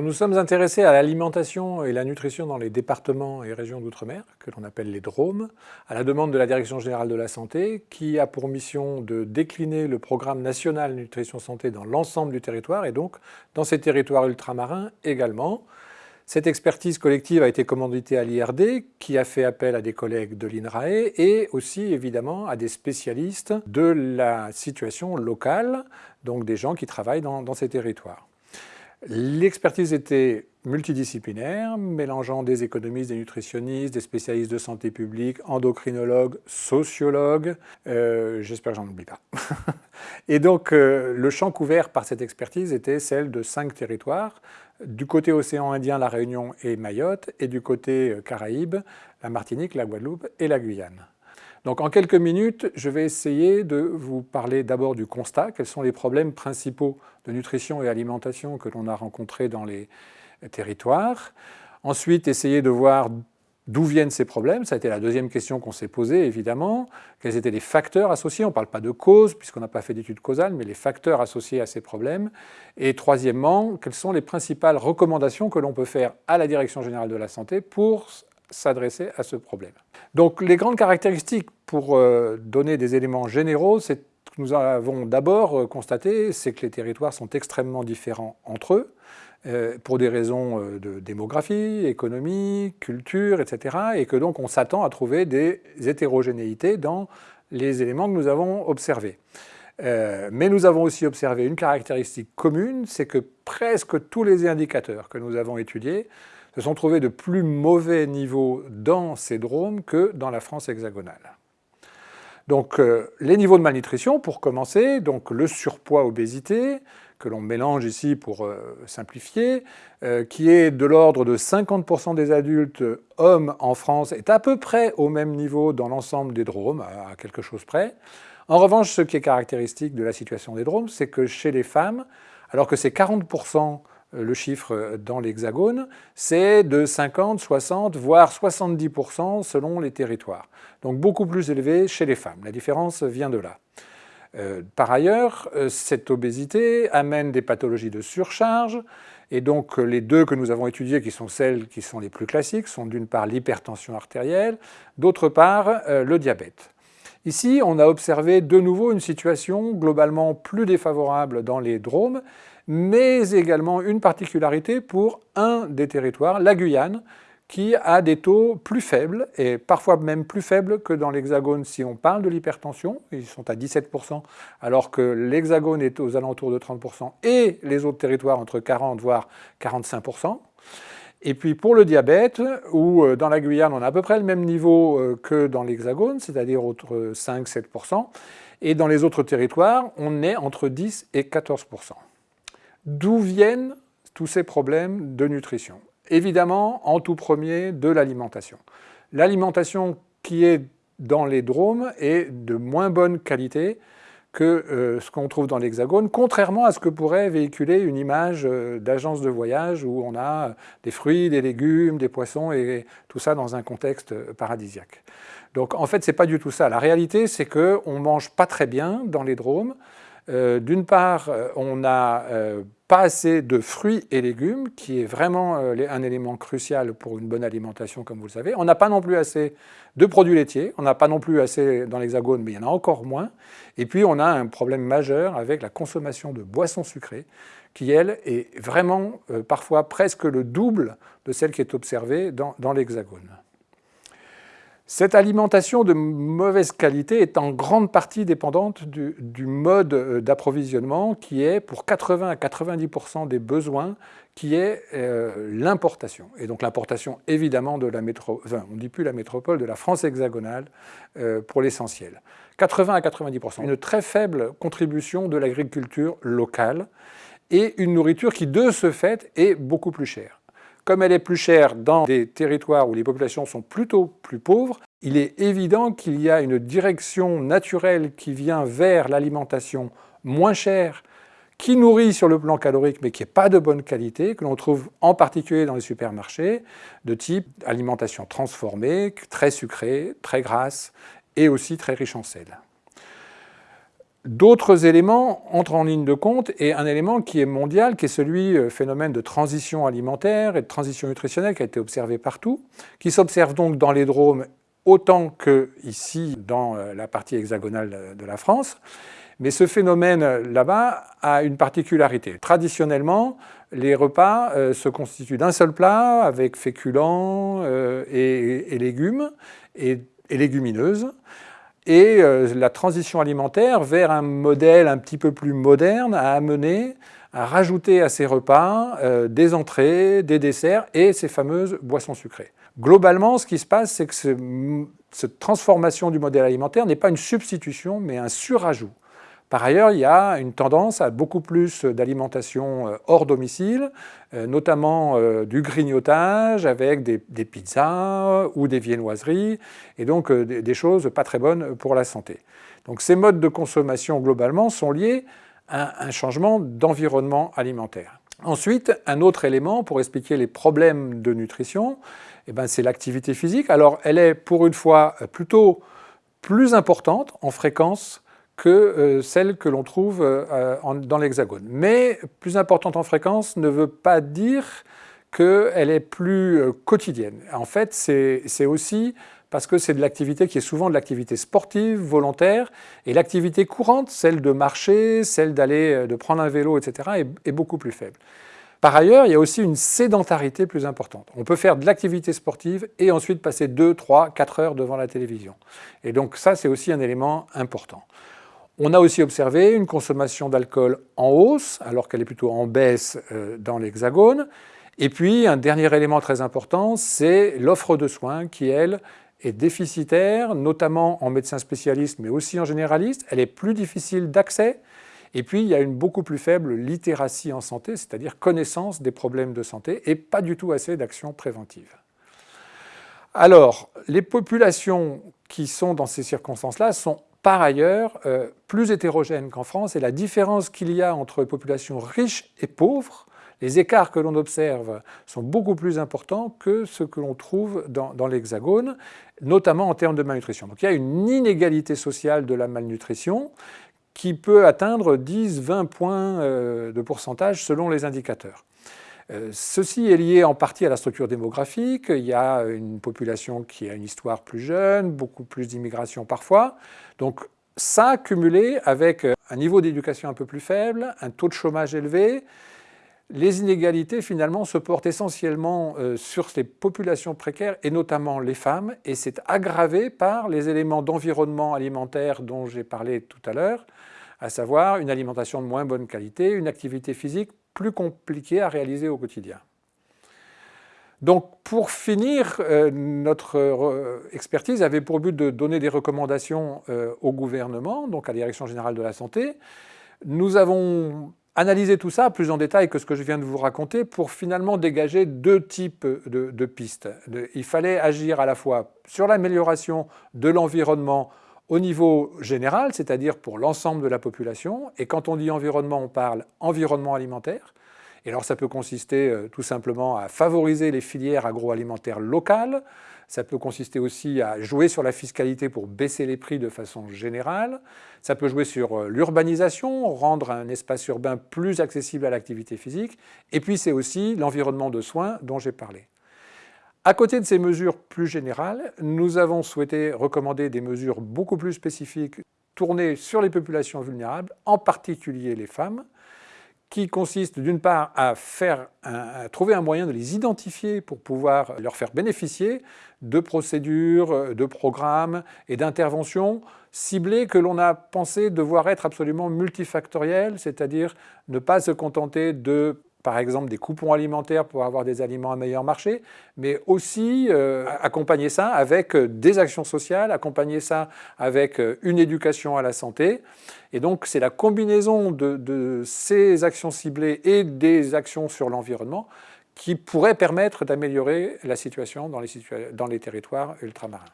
Nous nous sommes intéressés à l'alimentation et la nutrition dans les départements et régions d'outre-mer, que l'on appelle les DROMES, à la demande de la Direction générale de la santé, qui a pour mission de décliner le programme national nutrition santé dans l'ensemble du territoire, et donc dans ces territoires ultramarins également. Cette expertise collective a été commanditée à l'IRD, qui a fait appel à des collègues de l'INRAE et aussi évidemment à des spécialistes de la situation locale, donc des gens qui travaillent dans ces territoires. L'expertise était multidisciplinaire, mélangeant des économistes, des nutritionnistes, des spécialistes de santé publique, endocrinologues, sociologues, euh, j'espère que j'en oublie pas. Et donc euh, le champ couvert par cette expertise était celle de cinq territoires, du côté océan Indien, la Réunion et Mayotte, et du côté euh, Caraïbes, la Martinique, la Guadeloupe et la Guyane. Donc en quelques minutes, je vais essayer de vous parler d'abord du constat, quels sont les problèmes principaux de nutrition et alimentation que l'on a rencontrés dans les territoires? Ensuite, essayer de voir d'où viennent ces problèmes. Ça a été la deuxième question qu'on s'est posée, évidemment. Quels étaient les facteurs associés? On ne parle pas de cause, puisqu'on n'a pas fait d'études causales, mais les facteurs associés à ces problèmes. Et troisièmement, quelles sont les principales recommandations que l'on peut faire à la Direction générale de la santé pour s'adresser à ce problème. Donc les grandes caractéristiques pour euh, donner des éléments généraux, c'est que nous avons d'abord euh, constaté, c'est que les territoires sont extrêmement différents entre eux, euh, pour des raisons de démographie, économie, culture, etc. Et que donc on s'attend à trouver des hétérogénéités dans les éléments que nous avons observés. mais nous avons aussi observé une caractéristique commune, c'est que presque tous les indicateurs que nous avons étudiés se sont trouvés de plus mauvais niveaux dans ces dromes que dans la France hexagonale. Donc euh, les niveaux de malnutrition, pour commencer, donc le surpoids obésité, que l'on mélange ici pour euh, simplifier, euh, qui est de l'ordre de 50% des adultes hommes en France, est à peu près au même niveau dans l'ensemble des dromes, à quelque chose près. En revanche, ce qui est caractéristique de la situation des dromes, c'est que chez les femmes, alors que c'est 40% euh, le chiffre dans l'Hexagone, c'est de 50, 60, voire 70% selon les territoires. Donc beaucoup plus élevé chez les femmes. La différence vient de là. Euh, par ailleurs, euh, cette obésité amène des pathologies de surcharge, et donc les deux que nous avons étudiées, qui sont celles qui sont les plus classiques, sont d'une part l'hypertension artérielle, d'autre part le diabète. Ici, on a observé de nouveau une situation globalement plus défavorable dans les dromes, mais également une particularité pour un des territoires, la Guyane, qui a des taux plus faibles, et parfois même plus faibles que dans l'Hexagone si on parle de l'hypertension. Ils sont à 17%, alors que l'Hexagone est aux alentours de 30%, et les autres territoires entre 40 voire 45%. Et puis pour le diabète, où euh, dans la Guyane on a à peu près le même niveau euh, que dans l'Hexagone, c'est-à-dire entre 5-7%, et dans les autres territoires on est entre 10 et 14%. D'où viennent tous ces problèmes de nutrition Évidemment, en tout premier, de l'alimentation. L'alimentation qui est dans les dromes est de moins bonne qualité que euh, ce qu'on trouve dans l'Hexagone, contrairement à ce que pourrait véhiculer une image euh, d'agence de voyage où on a des fruits, des légumes, des poissons et tout ça dans un contexte paradisiaque. Donc en fait, ce n'est pas du tout ça. La réalité, c'est qu'on mange pas très bien dans les dromes, euh, d'une part, euh, on n'a euh, pas assez de fruits et légumes, qui est vraiment un élément crucial pour une bonne alimentation, comme vous le savez. On n'a pas non plus assez de produits laitiers, on n'a pas non plus assez dans l'hexagone, mais il y en a encore moins. Et puis, on a un problème majeur avec la consommation de boissons sucrées, qui, elle, est vraiment parfois presque le double de celle qui est observée dans l'hexagone. Cette alimentation de mauvaise qualité est en grande partie dépendante du, mode euh, d'approvisionnement qui est, pour 80 à 90% des besoins, qui est euh, l'importation. Et donc l'importation, évidemment, de la métropole, on ne dit plus la métropole, de la France hexagonale euh, pour l'essentiel. 80 à 90%. Une très faible contribution de l'agriculture locale et une nourriture qui, de ce fait, est beaucoup plus chère. Comme elle est plus chère dans des territoires où les populations sont plutôt plus pauvres, il est évident qu'il y a une direction naturelle qui vient vers l'alimentation moins chère, qui nourrit sur le plan calorique mais qui n'est pas de bonne qualité, que l'on trouve en particulier dans les supermarchés, de type alimentation transformée, très sucrée, très grasse et aussi très riche en sel. D'autres éléments entrent en ligne de compte et un élément qui est mondial, qui est celui euh, phénomène de transition alimentaire et de transition nutritionnelle qui a été observé partout, qui s'observe donc dans les drômes autant que ici dans euh, la partie hexagonale de la France. Mais ce phénomène là-bas a une particularité. Traditionnellement, les repas euh, se constituent d'un seul plat avec féculents et, légumes et légumineuses et euh, la transition alimentaire vers un modèle un petit peu plus moderne a amené à rajouter à ces repas euh, des entrées, des desserts et ces fameuses boissons sucrées. Globalement, ce qui se passe, c'est que cette transformation du modèle alimentaire n'est pas une substitution, mais un surajout. Par ailleurs, il y a une tendance à beaucoup plus d'alimentation euh, hors domicile, euh, notamment euh, du grignotage avec des, pizzas ou des viennoiseries, et donc des choses pas très bonnes pour la santé. Donc ces modes de consommation globalement sont liés à un changement d'environnement alimentaire. Ensuite, un autre élément pour expliquer les problèmes de nutrition, eh ben, c'est l'activité physique. Alors elle est pour une fois plutôt plus importante en fréquence que euh, celle que l'on trouve euh, dans l'hexagone. Mais plus importante en fréquence ne veut pas dire qu'elle est plus euh, quotidienne. En fait, c'est aussi parce que c'est de l'activité qui est souvent de l'activité sportive, volontaire, et l'activité courante, celle de marcher, celle d'aller, de prendre un vélo, etc., est, est, beaucoup plus faible. Par ailleurs, il y a aussi une sédentarité plus importante. On peut faire de l'activité sportive et ensuite passer 2, 3, 4 heures devant la télévision. Et donc ça, c'est aussi un élément important. On a aussi observé une consommation d'alcool en hausse, alors qu'elle est plutôt en baisse euh, dans l'hexagone. Et puis, un dernier élément très important, c'est l'offre de soins qui, elle, est déficitaire, notamment en médecins spécialistes, mais aussi en généralistes. Elle est plus difficile d'accès. Et puis, il y a une beaucoup plus faible littératie en santé, c'est-à-dire connaissance des problèmes de santé, et pas du tout assez d'actions préventives. Alors, les populations qui sont dans ces circonstances-là sont par ailleurs euh, plus hétérogène qu'en France et la différence qu'il y a entre populations riches et pauvres, les écarts que l'on observe sont beaucoup plus importants que ce que l'on trouve dans, l'Hexagone, notamment en termes de malnutrition. Donc il y a une inégalité sociale de la malnutrition qui peut atteindre 10-20 points euh, de pourcentage selon les indicateurs. Euh, ceci est lié en partie à la structure démographique. Il y a une population qui a une histoire plus jeune, beaucoup plus d'immigration parfois. Donc ça, cumulé avec un niveau d'éducation un peu plus faible, un taux de chômage élevé, les inégalités finalement se portent essentiellement euh, sur ces populations précaires et notamment les femmes et c'est aggravé par les éléments d'environnement alimentaire dont j'ai parlé tout à l'heure, à savoir une alimentation de moins bonne qualité, une activité physique plus compliqué à réaliser au quotidien. Donc pour finir, euh, notre euh, expertise avait pour but de donner des recommandations euh, au gouvernement, donc à la Direction Générale de la Santé. Nous avons analysé tout ça plus en détail que ce que je viens de vous raconter pour finalement dégager deux types de pistes. Il fallait agir à la fois sur l'amélioration de l'environnement au niveau général, c'est-à-dire pour l'ensemble de la population. Et quand on dit environnement, on parle environnement alimentaire. Et alors ça peut consister euh, tout simplement à favoriser les filières agroalimentaires locales. Ça peut consister aussi à jouer sur la fiscalité pour baisser les prix de façon générale. Ça peut jouer sur euh, l'urbanisation, rendre un espace urbain plus accessible à l'activité physique. Et puis c'est aussi l'environnement de soins dont j'ai parlé. À côté de ces mesures plus générales, nous avons souhaité recommander des mesures beaucoup plus spécifiques tournées sur les populations vulnérables, en particulier les femmes, qui consistent d'une part à, trouver un moyen de les identifier pour pouvoir leur faire bénéficier de procédures, de programmes et d'interventions ciblées que l'on a pensé devoir être absolument multifactorielles, c'est-à-dire ne pas se contenter de par exemple des coupons alimentaires pour avoir des aliments à meilleur marché, mais aussi euh, accompagner ça avec euh, des actions sociales, accompagner ça avec euh, une éducation à la santé. Et donc c'est la combinaison de, ces actions ciblées et des actions sur l'environnement qui pourrait permettre d'améliorer la situation dans les, dans les territoires ultramarins.